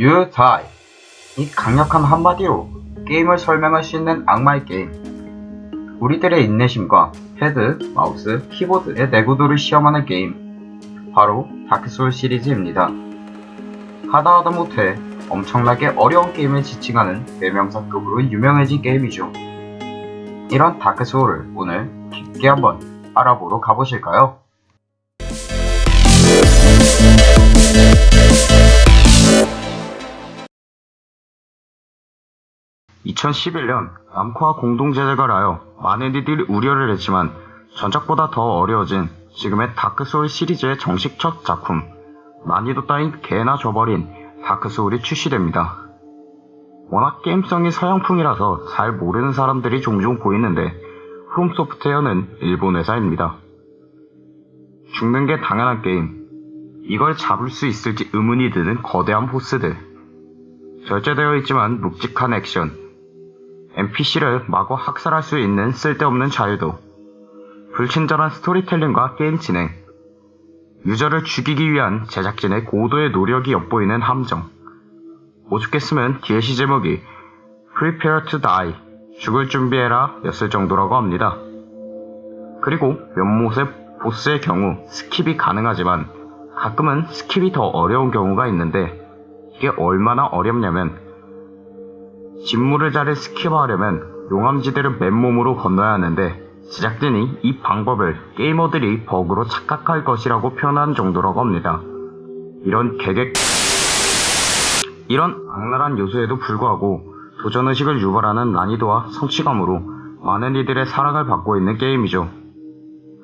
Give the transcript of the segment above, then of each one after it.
You die. 이 강력한 한마디로 게임을 설명할 수 있는 악마의 게임. 우리들의 인내심과 헤드, 마우스, 키보드의 내구도를 시험하는 게임. 바로 다크소울 시리즈입니다. 하다 하다 못해 엄청나게 어려운 게임을 지칭하는 대명사급으로 유명해진 게임이죠. 이런 다크소울을 오늘 깊게 한번 알아보러 가보실까요? 2011년 남코와 공동 제작을 하여 많은 이들이 우려를 했지만 전작보다 더 어려워진 지금의 다크소울 시리즈의 정식 첫 작품 난이도 따윈 개나 줘버린 다크소울이 출시됩니다. 워낙 게임성이 서양풍이라서 잘 모르는 사람들이 종종 보이는데 프롬소프트웨어는 일본 회사입니다. 죽는 게 당연한 게임 이걸 잡을 수 있을지 의문이 드는 거대한 보스들 절제되어 있지만 묵직한 액션 NPC를 마구 학살할 수 있는 쓸데없는 자유도, 불친절한 스토리텔링과 게임 진행, 유저를 죽이기 위한 제작진의 고도의 노력이 엿보이는 함정, 오죽했으면 DLC 제목이 Prepare to Die, 죽을 준비해라 였을 정도라고 합니다. 그리고 연못의 보스의 경우 skip이 가능하지만 가끔은 skip이 더 어려운 경우가 있는데 이게 얼마나 어렵냐면 짓무른 자를 skip하려면 용암지대를 맨몸으로 건너야 하는데 제작진이 이 방법을 게이머들이 버그로 착각할 것이라고 표현한 정도라고 합니다. 이런 개객 이런 악랄한 요소에도 불구하고 도전의식을 유발하는 난이도와 성취감으로 많은 이들의 사랑을 받고 있는 게임이죠.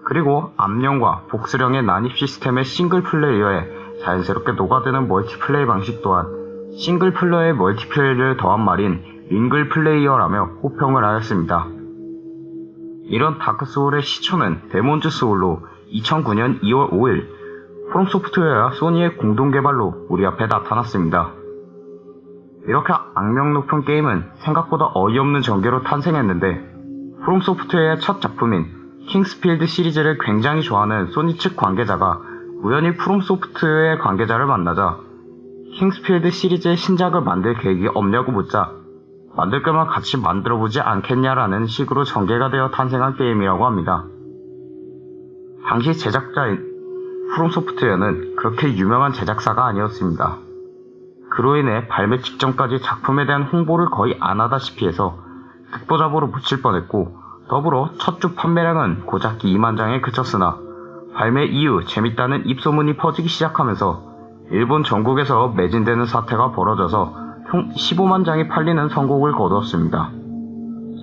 그리고 암령과 복수령의 난입 시스템의 싱글 플레이어에 자연스럽게 녹아드는 멀티플레이 방식 또한 싱글 플레이어의 멀티플레이를 더한 말인 mingle 플레이어라며 호평을 하였습니다. 이런 다크소울의 시초는 데몬즈 소울로 2009년 2월 5일 프롬소프트웨어와 소니의 공동개발로 우리 앞에 나타났습니다. 이렇게 악명 높은 게임은 생각보다 어이없는 전개로 탄생했는데 프롬소프트웨어의 첫 작품인 킹스필드 시리즈를 굉장히 좋아하는 소니 측 관계자가 우연히 프롬소프트웨어의 관계자를 만나자 킹스필드 시리즈의 신작을 만들 계획이 없냐고 묻자 만들 거면 같이 만들어보지 않겠냐라는 식으로 전개가 되어 탄생한 게임이라고 합니다. 당시 제작자인 프롬소프트웨어는 그렇게 유명한 제작사가 아니었습니다. 그로 인해 발매 직전까지 작품에 대한 홍보를 거의 안 하다시피 해서 듣보잡으로 묻힐 뻔했고 더불어 첫 주 판매량은 고작 2만 장에 그쳤으나 발매 이후 재밌다는 입소문이 퍼지기 시작하면서 일본 전국에서 매진되는 사태가 벌어져서 총 15만 장이 팔리는 선곡을 거두었습니다.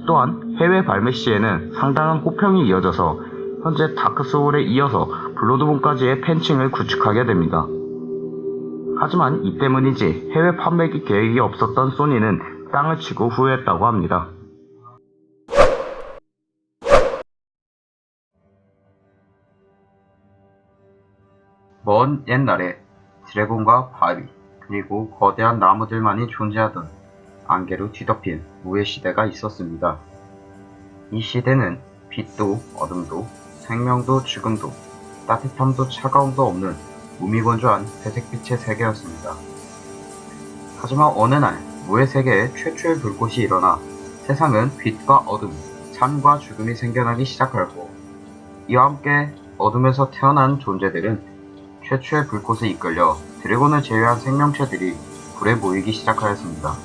또한 해외 발매 시에는 상당한 호평이 이어져서 현재 다크소울에 이어서 블러드본까지의 팬층을 구축하게 됩니다. 하지만 이 때문인지 해외 판매 계획이 없었던 소니는 땅을 치고 후회했다고 합니다. 먼 옛날에 드래곤과 바위 그리고 거대한 나무들만이 존재하던 안개로 뒤덮인 무의 시대가 있었습니다. 이 시대는 빛도 어둠도 생명도 죽음도 따뜻함도 차가움도 없는 무미건조한 회색빛의 세계였습니다. 하지만 어느 날 무의 세계에 최초의 불꽃이 일어나 세상은 빛과 어둠, 삶과 죽음이 생겨나기 시작하였고 이와 함께 어둠에서 태어난 존재들은 최초의 불꽃에 이끌려 드래곤을 제외한 생명체들이 불에 모이기 시작하였습니다.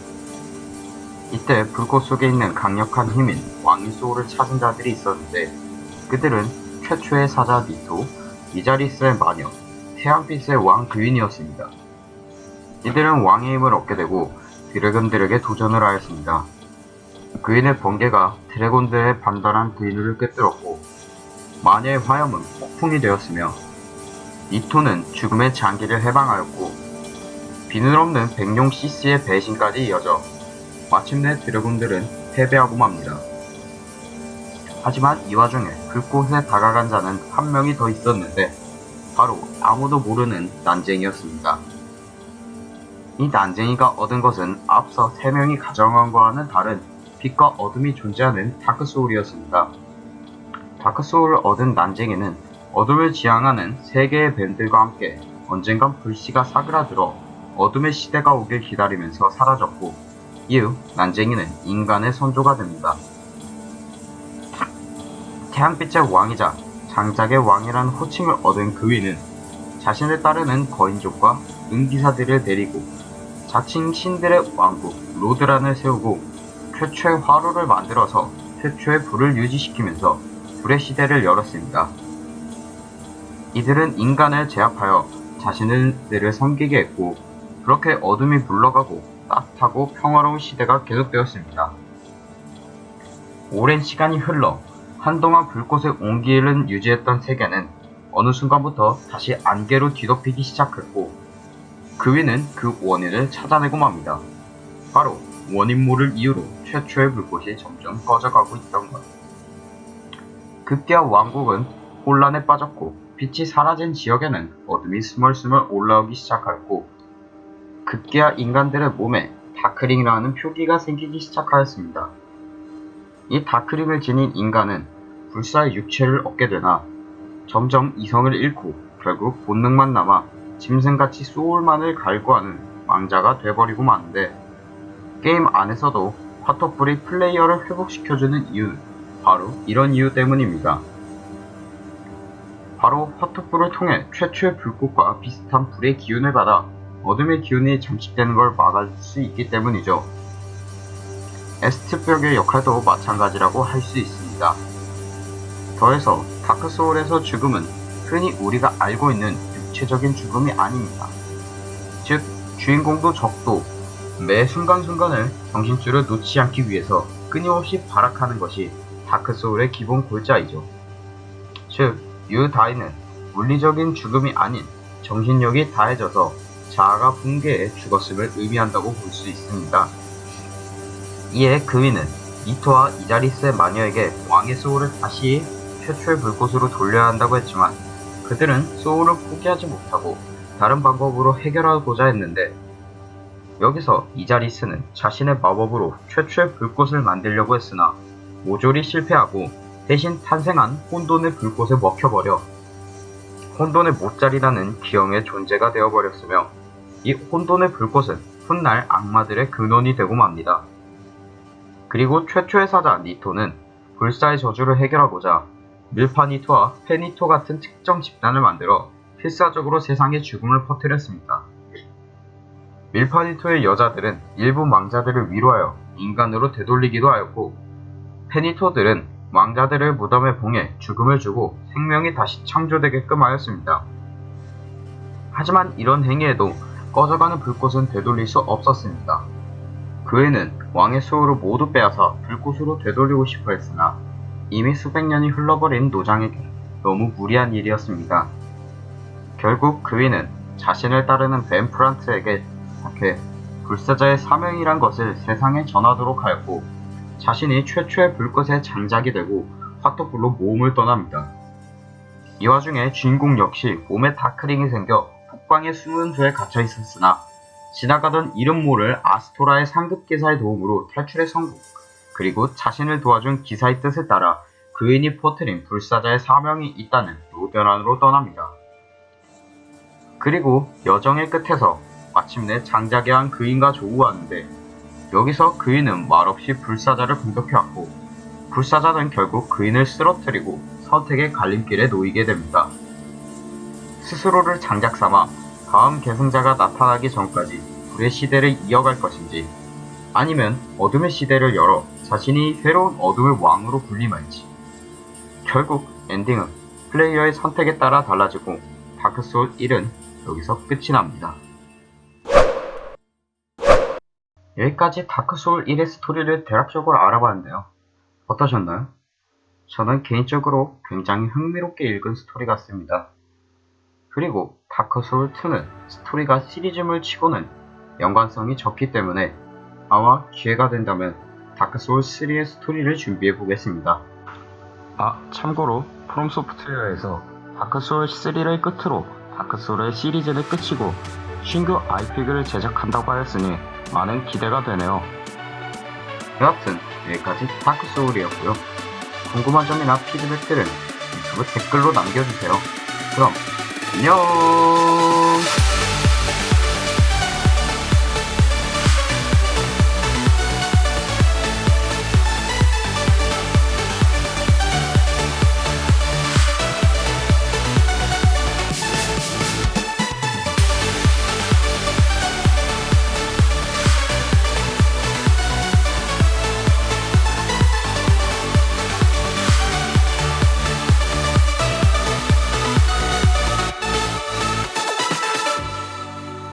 이때 불꽃 속에 있는 강력한 힘인 왕의 소울을 찾은 자들이 있었는데 그들은 최초의 사자 니토, 이자리스의 마녀, 태양빛의 왕 그윈이었습니다. 이들은 왕의 힘을 얻게 되고 드래곤들에게 도전을 하였습니다. 그윈의 번개가 드래곤들의 반달한 그윈을 꿰뚫었고 마녀의 화염은 폭풍이 되었으며 니토는 죽음의 장기를 해방하였고 비늘 없는 백룡 CC의 배신까지 이어져 마침내 드래곤들은 패배하고 맙니다. 하지만 이 와중에 불꽃에 다가간 자는 한 명이 더 있었는데 바로 아무도 모르는 난쟁이였습니다. 이 난쟁이가 얻은 것은 앞서 세 명이 가정한 것과는 다른 빛과 어둠이 존재하는 다크소울이었습니다. 다크소울을 얻은 난쟁이는 어둠을 지향하는 세 개의 뱀들과 함께 언젠간 불씨가 사그라들어 어둠의 시대가 오길 기다리면서 사라졌고 이후 난쟁이는 인간의 선조가 됩니다. 태양빛의 왕이자 장작의 왕이라는 호칭을 얻은 그위는 자신을 따르는 거인족과 은기사들을 데리고 자칭 신들의 왕국 로드란을 세우고 최초의 화로를 만들어서 최초의 불을 유지시키면서 불의 시대를 열었습니다. 이들은 인간을 제압하여 자신들을 섬기게 했고 그렇게 어둠이 물러가고 따뜻하고 평화로운 시대가 계속되었습니다. 오랜 시간이 흘러 한동안 불꽃의 온기를 유지했던 세계는 어느 순간부터 다시 안개로 뒤덮이기 시작했고 그 위는 그 원인을 찾아내고 맙니다. 바로 원인 모를 이유로 최초의 불꽃이 점점 꺼져가고 있던 것. 급기야 왕국은 혼란에 빠졌고 빛이 사라진 지역에는 어둠이 스멀스멀 올라오기 시작하였고 급기야 인간들의 몸에 다크링이라는 표기가 생기기 시작하였습니다. 이 다크링을 지닌 인간은 불사의 육체를 얻게 되나 점점 이성을 잃고 결국 본능만 남아 짐승같이 소울만을 갈구하는 망자가 돼버리고 마는데 게임 안에서도 화톳불이 플레이어를 회복시켜주는 이유는 바로 이런 이유 때문입니다. 바로 화톳불을 통해 최초의 불꽃과 비슷한 불의 기운을 받아 어둠의 기운이 잠식되는 걸 막을 수 있기 때문이죠. 에스트벽의 역할도 마찬가지라고 할 수 있습니다. 더해서 다크소울에서 죽음은 흔히 우리가 알고 있는 육체적인 죽음이 아닙니다. 즉, 주인공도 적도 매 순간순간을 정신줄을 놓지 않기 위해서 끊임없이 발악하는 것이 다크소울의 기본 골자이죠. 즉, 유다이는 물리적인 죽음이 아닌 정신력이 다해져서 자아가 붕괴해 죽었음을 의미한다고 볼 수 있습니다. 이에 그위는 이토와 이자리스의 마녀에게 왕의 소울을 다시 최초의 불꽃으로 돌려야 한다고 했지만 그들은 소울을 포기하지 못하고 다른 방법으로 해결하고자 했는데 여기서 이자리스는 자신의 마법으로 최초의 불꽃을 만들려고 했으나 모조리 실패하고 대신 탄생한 혼돈의 불꽃에 먹혀버려 혼돈의 모짜리라는 기형의 존재가 되어버렸으며 이 혼돈의 불꽃은 훗날 악마들의 근원이 되고 맙니다. 그리고 최초의 사자 니토는 불사의 저주를 해결하고자 밀파니토와 페니토 같은 특정 집단을 만들어 필사적으로 세상에 죽음을 퍼뜨렸습니다. 밀파니토의 여자들은 일부 왕자들을 위로하여 인간으로 되돌리기도 하였고 페니토들은 왕자들을 무덤에 봉해 죽음을 주고 생명이 다시 창조되게끔 하였습니다. 하지만 이런 행위에도 꺼져가는 불꽃은 되돌릴 수 없었습니다. 그 애는 왕의 소울을 모두 빼앗아 불꽃으로 되돌리고 싶어 했으나 이미 수백 년이 흘러버린 노장에게 너무 무리한 일이었습니다. 결국 그 위는 자신을 따르는 벤 프란트에게 부탁해 불사자의 사명이란 것을 세상에 전하도록 하였고 자신이 최초의 불꽃의 장작이 되고 화토불로 모험을 떠납니다. 이 와중에 주인공 역시 몸에 다크링이 생겨 북방의 숨은 조에 갇혀 있었으나 지나가던 이름 모를 아스토라의 상급 기사의 도움으로 탈출에 성공 그리고 자신을 도와준 기사의 뜻에 따라 그인이 퍼뜨린 불사자의 사명이 있다는 노변안으로 떠납니다. 그리고 여정의 끝에서 마침내 장작에 한 그인과 조우하는데 여기서 그인은 말없이 불사자를 공격해왔고 불사자는 결국 그인을 쓰러뜨리고 선택의 갈림길에 놓이게 됩니다. 스스로를 장작 삼아 다음 계승자가 나타나기 전까지 불의 시대를 이어갈 것인지 아니면 어둠의 시대를 열어 자신이 새로운 어둠의 왕으로 군림할지 결국 엔딩은 플레이어의 선택에 따라 달라지고 다크소울 1은 여기서 끝이 납니다. 여기까지 다크소울 1의 스토리를 대략적으로 알아봤는데요. 어떠셨나요? 저는 개인적으로 굉장히 흥미롭게 읽은 스토리 같습니다. 그리고 다크소울 2는 스토리가 시리즈물 치고는 연관성이 적기 때문에 아마 기회가 된다면 다크소울 3의 스토리를 준비해 보겠습니다. 아, 참고로 프롬소프트웨어에서 다크소울 3를 끝으로 다크소울의 시리즈를 끝이고 신규 IP를 제작한다고 하였으니 많은 기대가 되네요. 여하튼 여기까지 다크소울이었고요. 궁금한 점이나 피드백들은 유튜브 댓글로 남겨주세요. 그럼 안녕